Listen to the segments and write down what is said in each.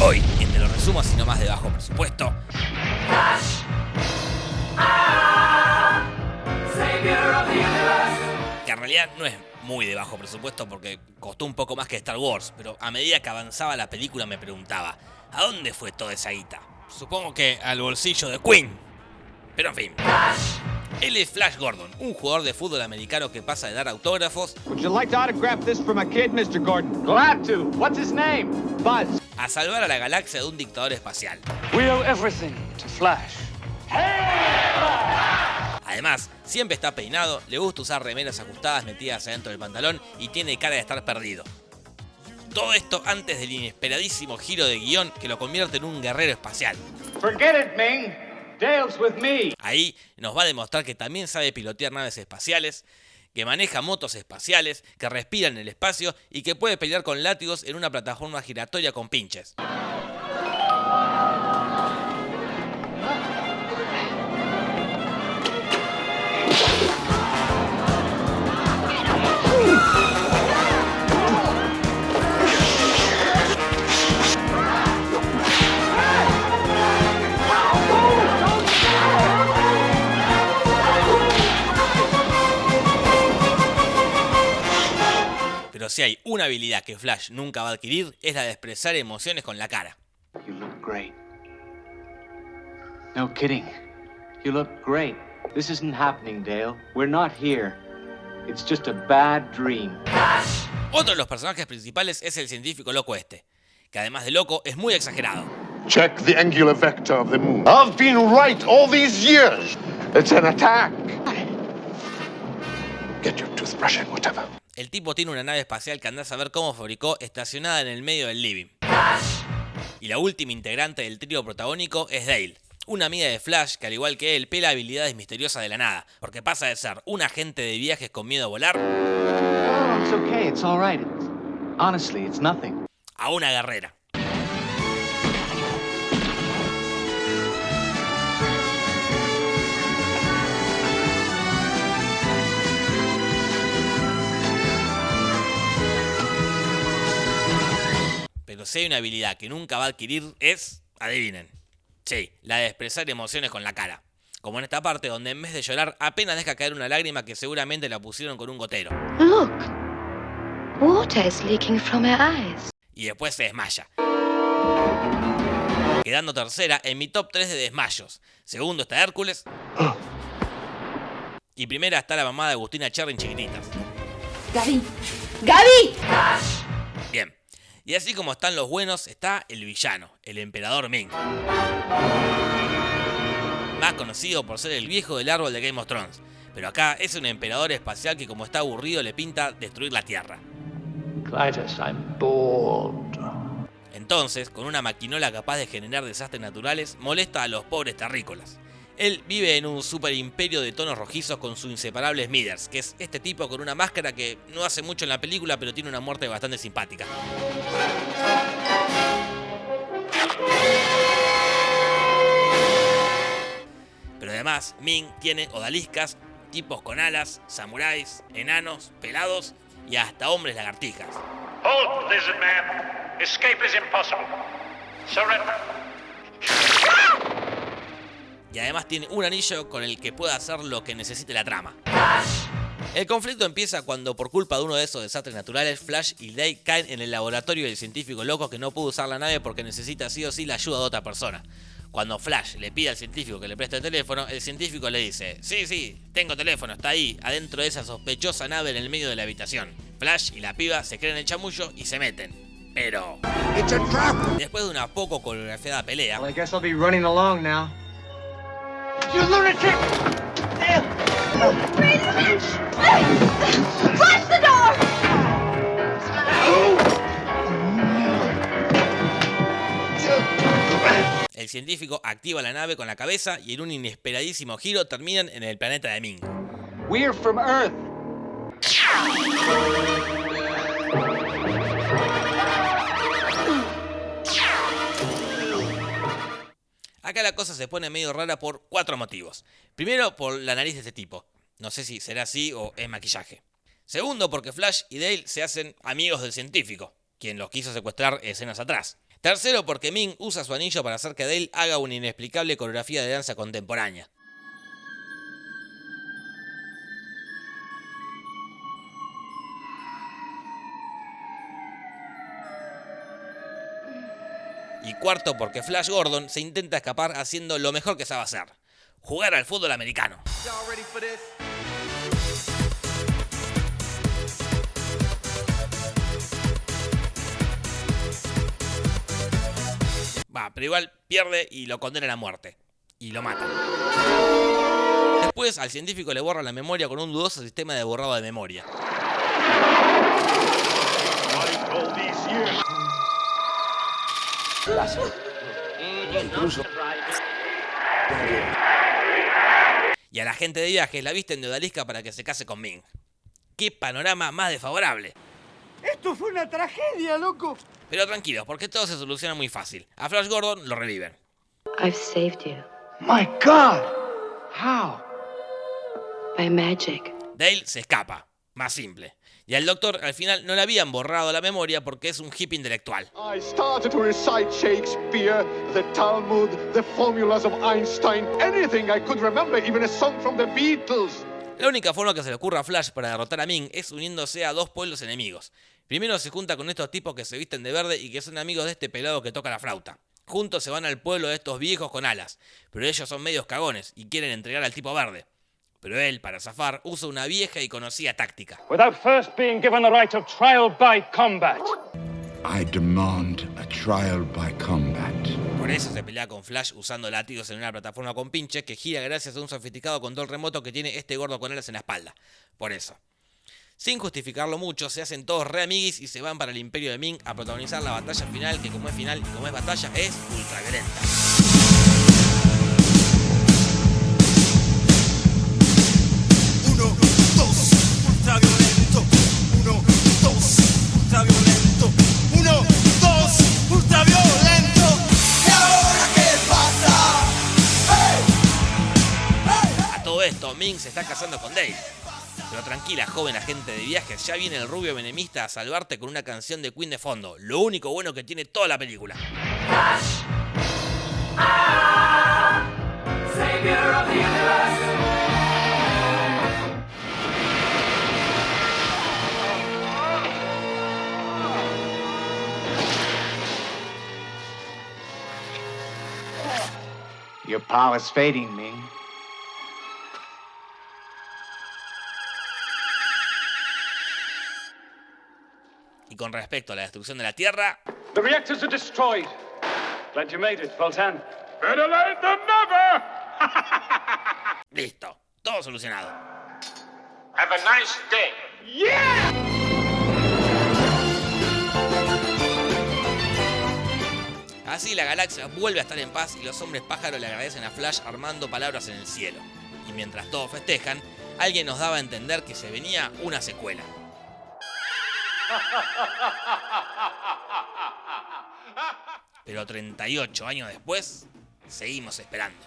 Hoy, en Te lo resumo así nomás de bajo presupuesto. Que en realidad no es muy de bajo presupuesto porque costó un poco más que Star Wars, pero a medida que avanzaba la película me preguntaba, ¿a dónde fue toda esa guita? Supongo que al bolsillo de Queen. Pero en fin. Él es Flash Gordon, un jugador de fútbol americano que pasa de dar autógrafos Would you like to autograph this for my kid, Mr. Gordon? Glad to. What's his name? Buzz. a salvar a la galaxia de un dictador espacial. We owe everything to Flash. Además, siempre está peinado, le gusta usar remeras ajustadas metidas adentro del pantalón y tiene cara de estar perdido. Todo esto antes del inesperadísimo giro de guion que lo convierte en un guerrero espacial. Forget it, Ming. Ahí nos va a demostrar que también sabe pilotear naves espaciales, que maneja motos espaciales, que respira en el espacio y que puede pelear con látigos en una plataforma giratoria con pinches. Si hay una habilidad que Flash nunca va a adquirir es la de expresar emociones con la cara. You look great. No kidding. You look great. This isn't happening, Dale. We're not here. It's just a bad dream. Otro de los personajes principales es el científico loco este, que además de loco es muy exagerado. Check the angular vector of the moon. I've been right all these years. It's an attack. Get your toothbrush and whatever. El tipo tiene una nave espacial que andás a ver cómo fabricó estacionada en el medio del living. Y la última integrante del trío protagónico es Dale, una amiga de Flash que al igual que él pela habilidades misteriosas de la nada, porque pasa de ser un agente de viajes con miedo a volar a una guerrera. Si hay una habilidad que nunca va a adquirir es, adivinen, sí, la de expresar emociones con la cara. Como en esta parte donde en vez de llorar apenas deja caer una lágrima que seguramente la pusieron con un gotero. Look, water is leaking from her eyes. y después se desmaya. Quedando tercera en mi top 3 de desmayos. Segundo está Hércules. Y primera está la mamá de Agustina Cherry en chiquititas. Gaby, Gaby. Y así como están los buenos, está el villano, el emperador Ming. Más conocido por ser el viejo del árbol de Game of Thrones. Pero acá es un emperador espacial que como está aburrido le pinta destruir la Tierra. Clytus, I'm bored. Entonces, con una maquinola capaz de generar desastres naturales, molesta a los pobres terrícolas. Él vive en un super imperio de tonos rojizos con su inseparable Smithers, que es este tipo con una máscara que no hace mucho en la película, pero tiene una muerte bastante simpática. Pero además, Ming tiene odaliscas, tipos con alas, samuráis, enanos, pelados y hasta hombres lagartijas. Hold, lizard man. Escape is impossible. Surrender. Y además tiene un anillo con el que puede hacer lo que necesite la trama. El conflicto empieza cuando por culpa de uno de esos desastres naturales, Flash y Day caen en el laboratorio del científico loco que no pudo usar la nave porque necesita sí o sí la ayuda de otra persona. Cuando Flash le pide al científico que le preste el teléfono, el científico le dice, sí, sí, tengo teléfono, está ahí, adentro de esa sospechosa nave en el medio de la habitación. Flash y la piba se creen el chamullo y se meten. Pero... Después de una poco coreografiada pelea, Well, I guess I'll be running along now. Close the door. El científico activa la nave con la cabeza y en un inesperadísimo giro terminan en el planeta de Ming. We're from Earth. La cosa se pone medio rara por cuatro motivos. Primero, por la nariz de este tipo. No sé si será así o es maquillaje. Segundo, porque Flash y Dale se hacen amigos del científico, quien los quiso secuestrar escenas atrás. Tercero, porque Ming usa su anillo para hacer que Dale haga una inexplicable coreografía de danza contemporánea. Y cuarto, porque Flash Gordon se intenta escapar haciendo lo mejor que sabe hacer, jugar al fútbol americano. Va, pero igual pierde y lo condenan a muerte. Y lo matan. Después al científico le borran la memoria con un dudoso sistema de borrado de memoria. Y a la gente de viajes la visten de odalisca para que se case con Ming. ¡Qué panorama más desfavorable! ¡Esto fue una tragedia, loco! Pero tranquilos, porque todo se soluciona muy fácil. A Flash Gordon lo reviven. I've saved you My God! How? by magic. Dale se escapa. Más simple. Y al doctor al final no le habían borrado la memoria porque es un hippie intelectual. I started to recite Shakespeare, the Talmud, the formulas of Einstein, anything I could remember, even a song from the Beatles. La única forma que se le ocurra a Flash para derrotar a Ming es uniéndose a dos pueblos enemigos. Primero se junta con estos tipos que se visten de verde y que son amigos de este pelado que toca la flauta. Juntos se van al pueblo de estos viejos con alas, pero ellos son medios cagones y quieren entregar al tipo verde. Pero él, para zafar, usa una vieja y conocida táctica. Without first being given the right of trial by combat. I demand a trial by combat. Por eso se pelea con Flash usando látigos en una plataforma con pinches que gira gracias a un sofisticado control remoto que tiene este gordo con alas en la espalda. Por eso. Sin justificarlo mucho, se hacen todos re amiguis y se van para el Imperio de Ming a protagonizar la batalla final, que como es final y como es batalla, es ultraviolenta. Uno, se está casando con Dale. Pero tranquila, joven agente de viajes, ya viene el rubio menemista a salvarte con una canción de Queen de fondo. Lo único bueno que tiene toda la película. Your power's fading, Ming. Con respecto a la destrucción de la Tierra, The reactors are destroyed. Glad you made it, Voltan. Better late than never! listo, todo solucionado. Have a nice day. Así la galaxia vuelve a estar en paz y los hombres pájaros le agradecen a Flash armando palabras en el cielo. Y mientras todos festejan, alguien nos daba a entender que se venía una secuela. Pero 38 años después, seguimos esperando.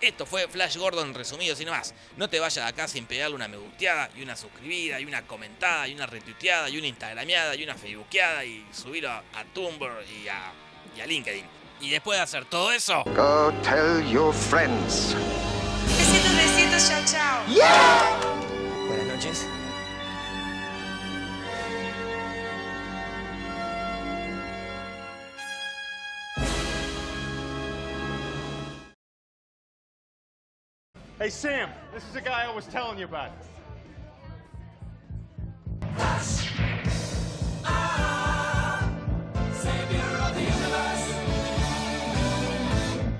Esto fue Flash Gordon resumido sin más. No te vayas de acá sin pegarle una me gusteada y una suscribida y una comentada y una retuiteada y una instagrameada y una facebookeada y subirlo a, a Tumblr y a, y a LinkedIn. Y después de hacer todo eso, Go tell your friends. Besitos, besitos, chao, chao. buenas noches. Hey, Sam, this is the guy I was telling you about.